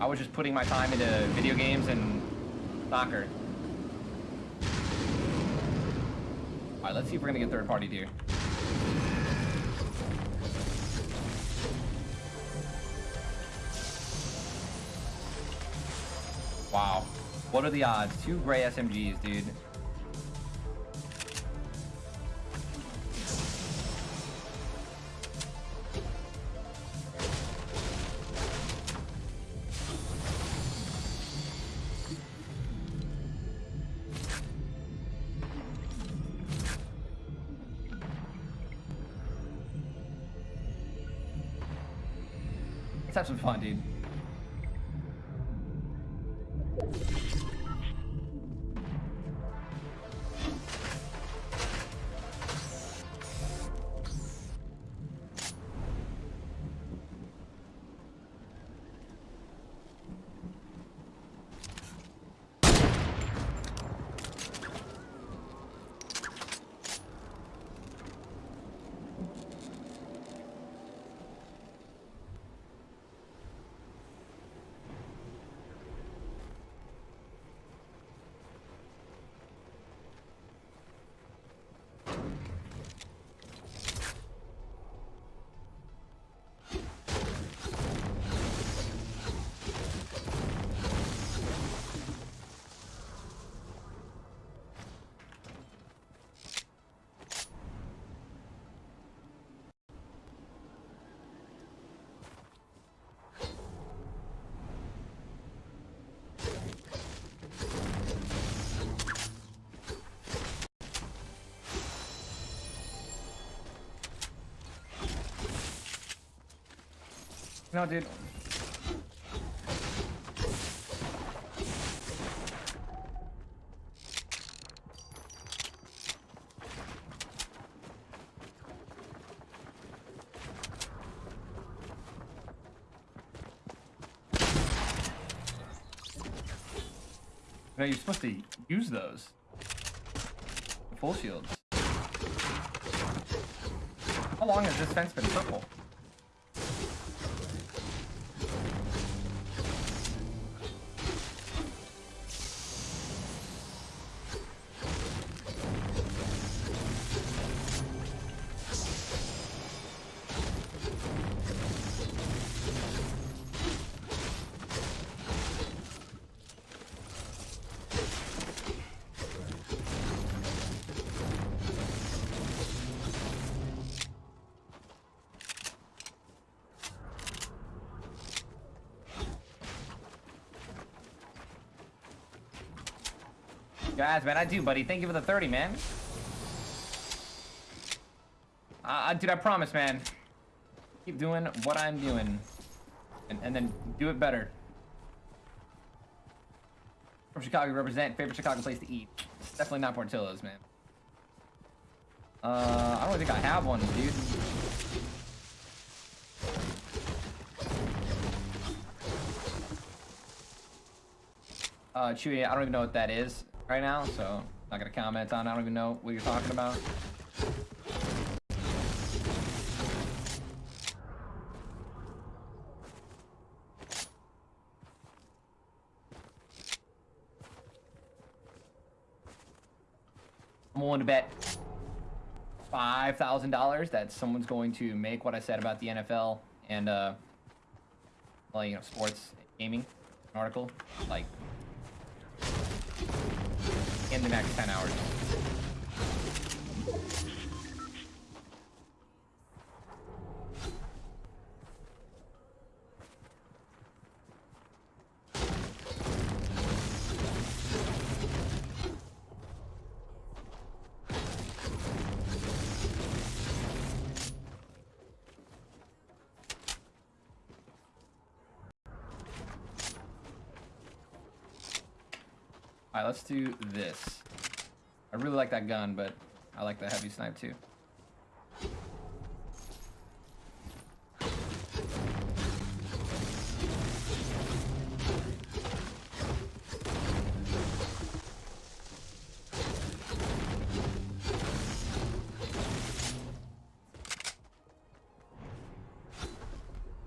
I was just putting my time into video games and soccer. All right, let's see if we're gonna get third party here. Wow. What are the odds? Two gray SMGs, dude. Let's have some fun, dude. No, dude. No, you're supposed to use those. The full shields. How long has this fence been purple? Guys, man, I do, buddy. Thank you for the 30, man. Uh, dude, I promise, man. Keep doing what I'm doing. And, and then do it better. From Chicago, represent. Favorite Chicago place to eat. definitely not Portillo's, man. Uh, I don't think I have one, dude. Uh, Chewy, I don't even know what that is right now, so not gonna comment on. I don't even know what you're talking about. I'm willing to bet $5,000 that someone's going to make what I said about the NFL and, uh, well, you know, sports gaming article. Like, in the next 10 hours. Alright, let's do this. I really like that gun, but I like the heavy snipe too.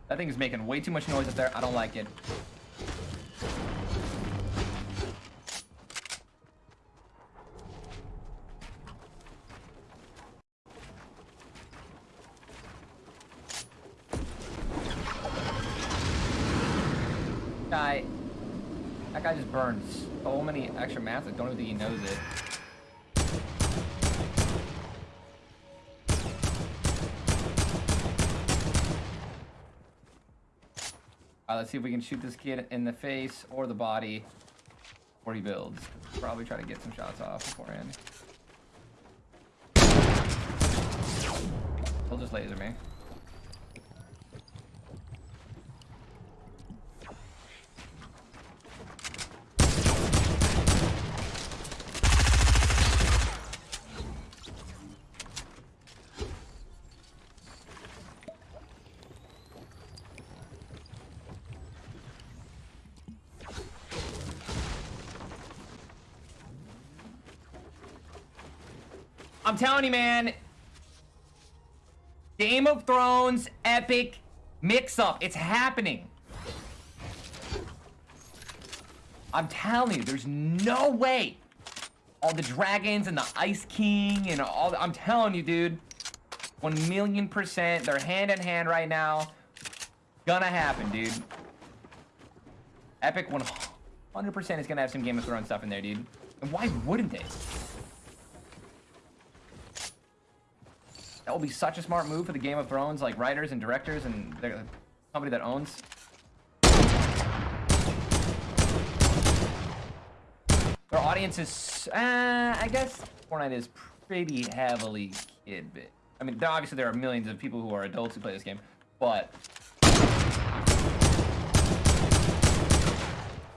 That thing is making way too much noise up there. I don't like it. Guy, that guy just burns so many extra mats. I don't even think he knows it. Alright, let's see if we can shoot this kid in the face or the body before he builds. Probably try to get some shots off beforehand. He'll just laser me. I'm telling you, man. Game of Thrones epic mix-up. It's happening. I'm telling you, there's no way. All the dragons and the Ice King and all the, I'm telling you, dude. One million percent. They're hand in hand right now. Gonna happen, dude. Epic 100% is gonna have some Game of Thrones stuff in there, dude. And why wouldn't they? That will be such a smart move for the Game of Thrones, like writers and directors and the company that owns. Their audience is, uh, I guess Fortnite is pretty heavily kid bit. I mean, obviously there are millions of people who are adults who play this game, but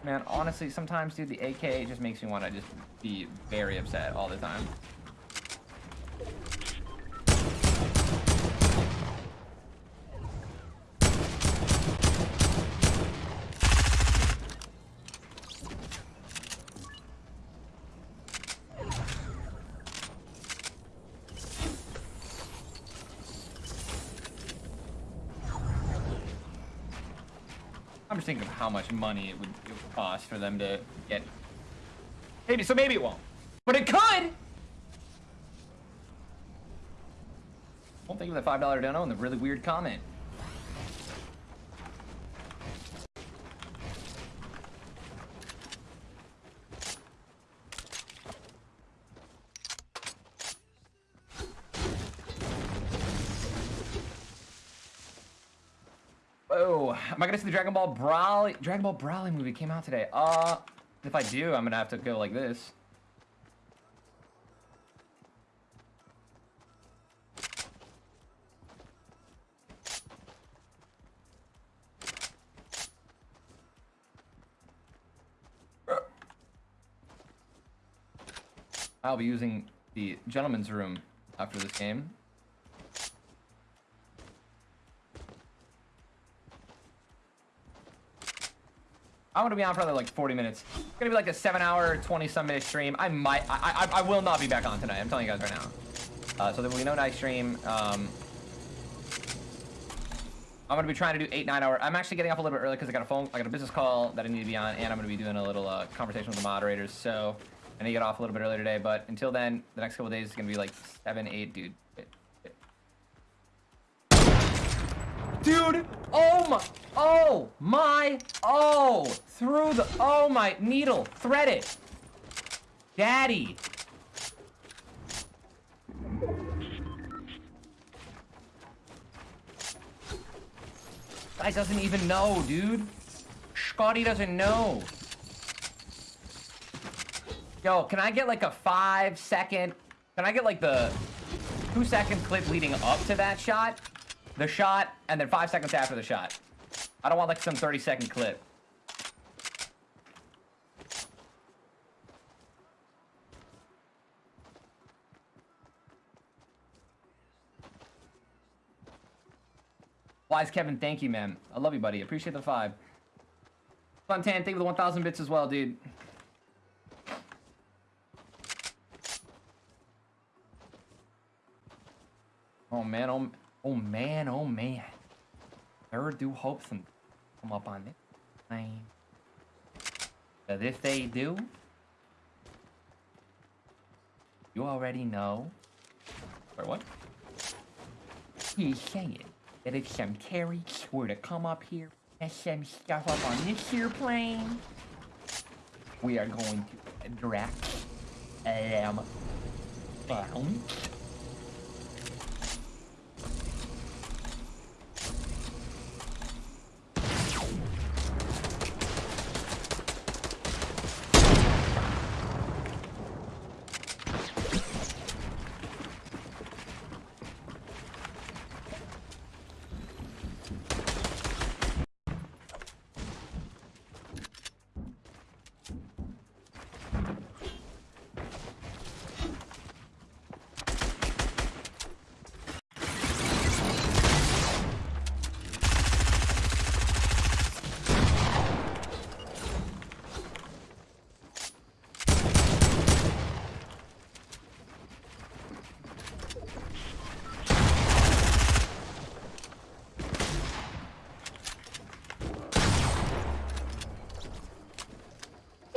man, honestly, sometimes, dude, the AK just makes me want to just be very upset all the time. How much money it would, it would cost for them to get. Maybe so. Maybe it won't, but it could. Don't think of the five dollar dono and the really weird comment. Oh, am I gonna see the Dragon Ball Broly? Dragon Ball Broly movie came out today. Uh, if I do, I'm gonna have to go like this. I'll be using the gentleman's room after this game. I'm gonna be on for another like 40 minutes. It's gonna be like a seven hour, 20 some minute stream. I might, I, I, I will not be back on tonight. I'm telling you guys right now. Uh, so there will be no night stream. Um, I'm gonna be trying to do eight, nine hour. I'm actually getting off a little bit early because I got a phone, I got a business call that I need to be on, and I'm gonna be doing a little uh, conversation with the moderators. So I need to get off a little bit earlier today. But until then, the next couple days is gonna be like seven, eight, dude. Dude, oh my, oh my, oh, through the, oh my, needle, thread it. Daddy. Guy doesn't even know, dude. Scotty doesn't know. Yo, can I get like a five second, can I get like the two second clip leading up to that shot? The shot, and then five seconds after the shot. I don't want like some 30 second clip. Wise Kevin, thank you, man. I love you, buddy. Appreciate the five. Funtan, thank you for the 1,000 bits as well, dude. Oh, man. Oh, Oh man, oh man. There do hope some come up on it. But if they do, you already know. Or what? He's saying that if some carries were to come up here and some stuff up on this here plane. We are going to Drax um bounce.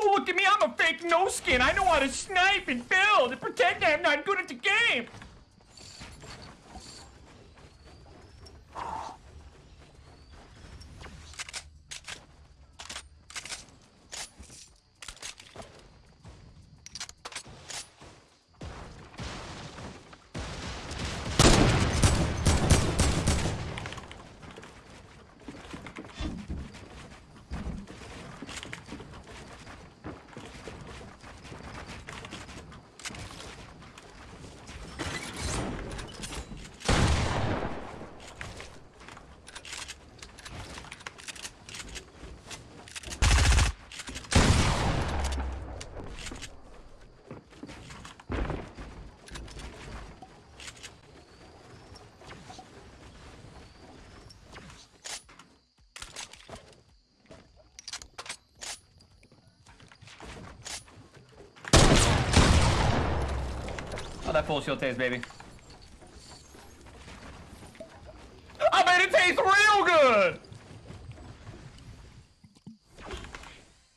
Oh, look at me, Fake no-skin. I know how to snipe and build and pretend I'm not good at the game. Full shield taste, baby. I made it taste real good!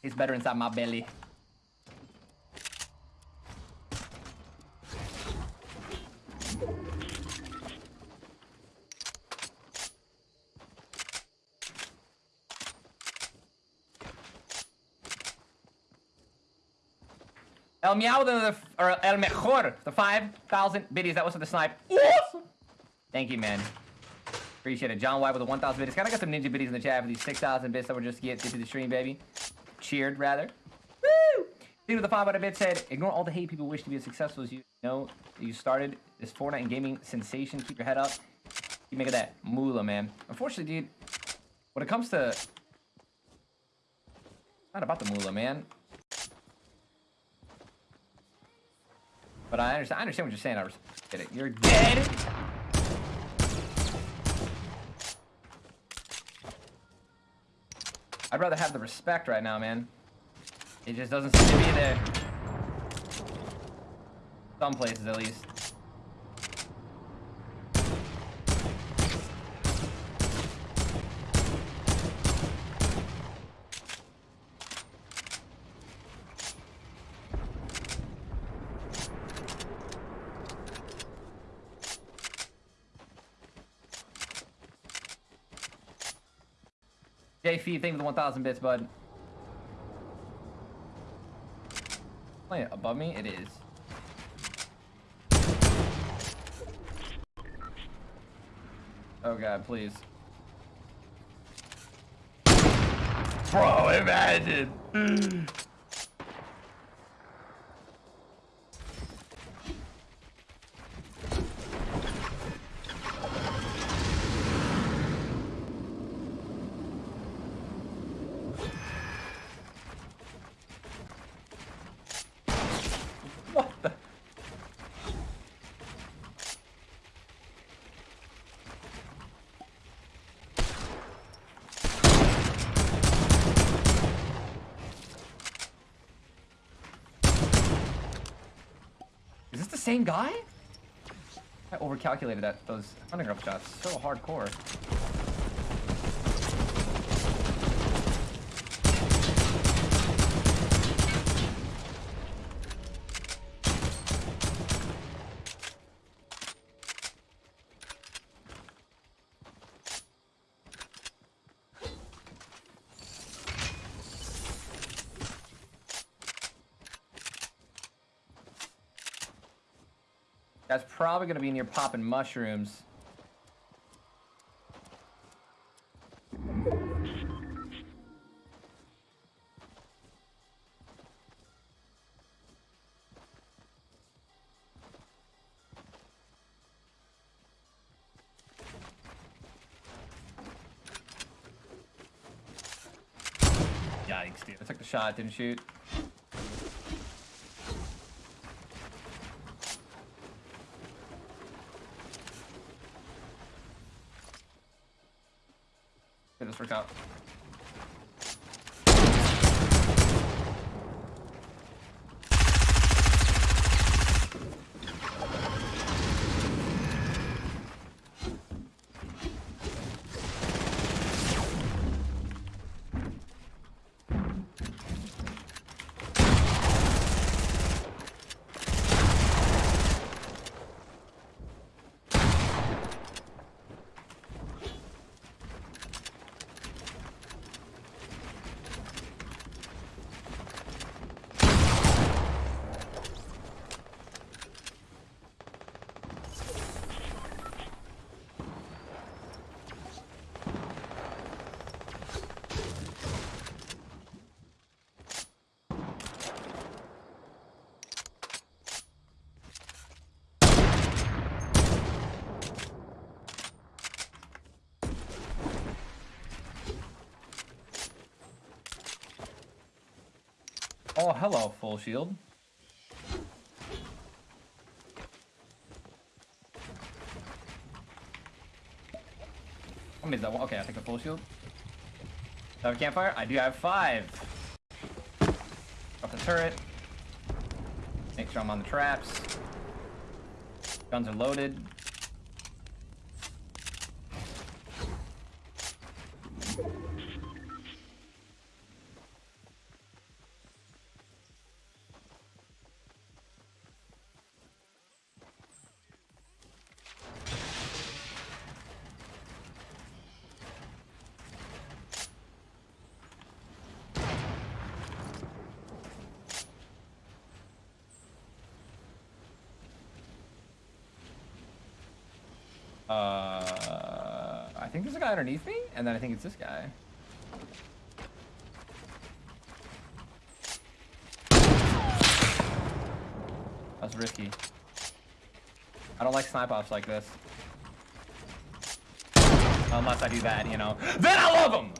It's better inside my belly. El Meow, the, or El Mejor, the 5,000 biddies. That was for the snipe. Awesome. Thank you, man. Appreciate it. John White with the 1,000 biddies. Kind of got some ninja biddies in the chat for these 6,000 bits that were just get to the stream, baby. Cheered, rather. Woo! Dude with the 5 out of bit said, ignore all the hate people wish to be as successful as you know. You started this Fortnite and gaming sensation. Keep your head up. Keep making that moolah, man. Unfortunately, dude, when it comes to... Not about the moolah, man. But I understand, I understand what you're saying. I get it. You're dead. I'd rather have the respect right now, man. It just doesn't seem to be there. Some places, at least. JF, thank you for the 1,000 bits, bud. Play it above me? It is. Oh god, please. Bro, imagine! What the? Is this the same guy? I overcalculated that those underground shots. So hardcore. That's probably gonna be near popping mushrooms. Yikes, dude. I took the shot, didn't shoot. Get this work out. Oh, hello, full shield. Many is that one? Okay, I take a full shield. Do I have a campfire? I do have five. Up the turret. Make sure I'm on the traps. Guns are loaded. Uh, I think there's a guy underneath me, and then I think it's this guy. That's risky. I don't like snipe offs like this. Unless I do that, you know. Then I love them!